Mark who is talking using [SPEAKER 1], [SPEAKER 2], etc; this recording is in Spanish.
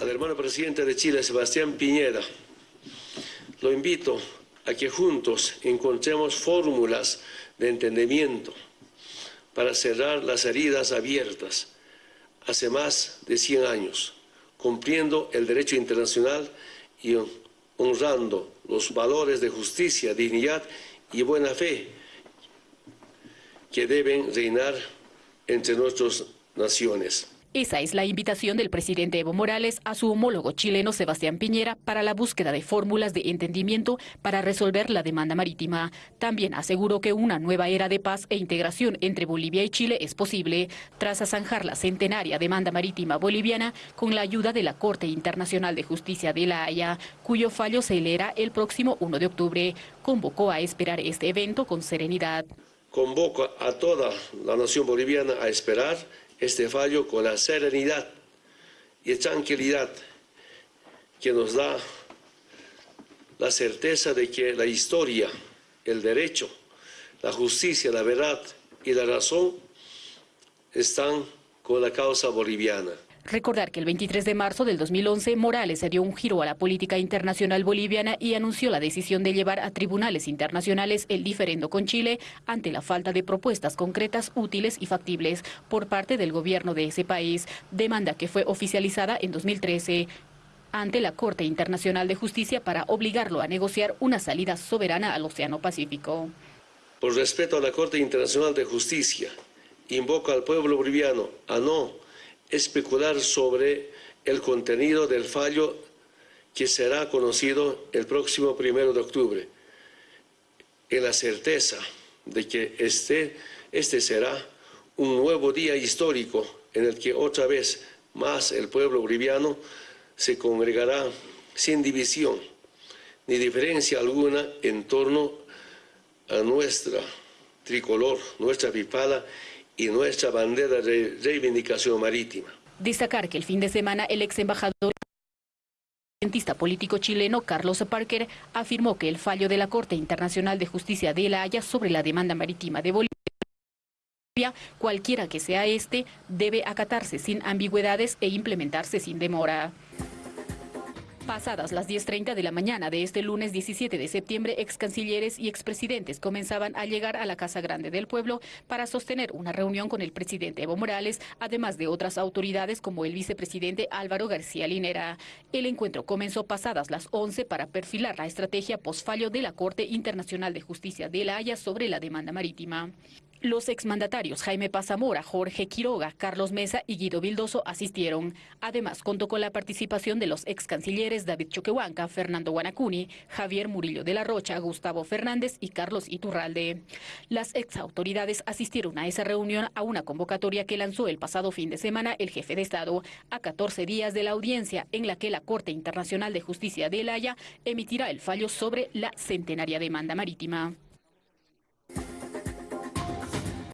[SPEAKER 1] al hermano presidente de Chile, Sebastián Piñera, lo invito a que juntos encontremos fórmulas de entendimiento para cerrar las heridas abiertas hace más de 100 años, cumpliendo el derecho internacional y honrando los valores de justicia, dignidad y buena fe que deben reinar entre nuestras naciones.
[SPEAKER 2] Esa es la invitación del presidente Evo Morales a su homólogo chileno Sebastián Piñera para la búsqueda de fórmulas de entendimiento para resolver la demanda marítima. También aseguró que una nueva era de paz e integración entre Bolivia y Chile es posible tras zanjar la centenaria demanda marítima boliviana con la ayuda de la Corte Internacional de Justicia de La Haya, cuyo fallo se leerá el próximo 1 de octubre. Convocó a esperar este evento con serenidad.
[SPEAKER 1] Convoco a toda la nación boliviana a esperar este fallo con la serenidad y tranquilidad que nos da la certeza de que la historia, el derecho, la justicia, la verdad y la razón están con la causa boliviana.
[SPEAKER 2] Recordar que el 23 de marzo del 2011 Morales se dio un giro a la política internacional boliviana y anunció la decisión de llevar a tribunales internacionales el diferendo con Chile ante la falta de propuestas concretas, útiles y factibles por parte del gobierno de ese país, demanda que fue oficializada en 2013 ante la Corte Internacional de Justicia para obligarlo a negociar una salida soberana al Océano Pacífico.
[SPEAKER 1] Por respeto a la Corte Internacional de Justicia, invoco al pueblo boliviano a no especular sobre el contenido del fallo que será conocido el próximo primero de octubre, en la certeza de que este, este será un nuevo día histórico en el que otra vez más el pueblo boliviano se congregará sin división ni diferencia alguna en torno a nuestra tricolor, nuestra pipada y nuestra bandera de reivindicación marítima.
[SPEAKER 2] Destacar que el fin de semana el ex embajador cientista político chileno Carlos Parker afirmó que el fallo de la Corte Internacional de Justicia de La Haya sobre la demanda marítima de Bolivia, cualquiera que sea este, debe acatarse sin ambigüedades e implementarse sin demora. Pasadas las 10.30 de la mañana de este lunes 17 de septiembre, ex cancilleres y expresidentes comenzaban a llegar a la Casa Grande del Pueblo para sostener una reunión con el presidente Evo Morales, además de otras autoridades como el vicepresidente Álvaro García Linera. El encuentro comenzó pasadas las 11 para perfilar la estrategia posfallo de la Corte Internacional de Justicia de La Haya sobre la demanda marítima. Los exmandatarios Jaime Pazamora, Jorge Quiroga, Carlos Mesa y Guido Vildoso asistieron. Además, contó con la participación de los ex cancilleres David Choquehuanca, Fernando Guanacuni, Javier Murillo de la Rocha, Gustavo Fernández y Carlos Iturralde. Las ex autoridades asistieron a esa reunión a una convocatoria que lanzó el pasado fin de semana el jefe de Estado, a 14 días de la audiencia en la que la Corte Internacional de Justicia de La Haya emitirá el fallo sobre la centenaria demanda marítima.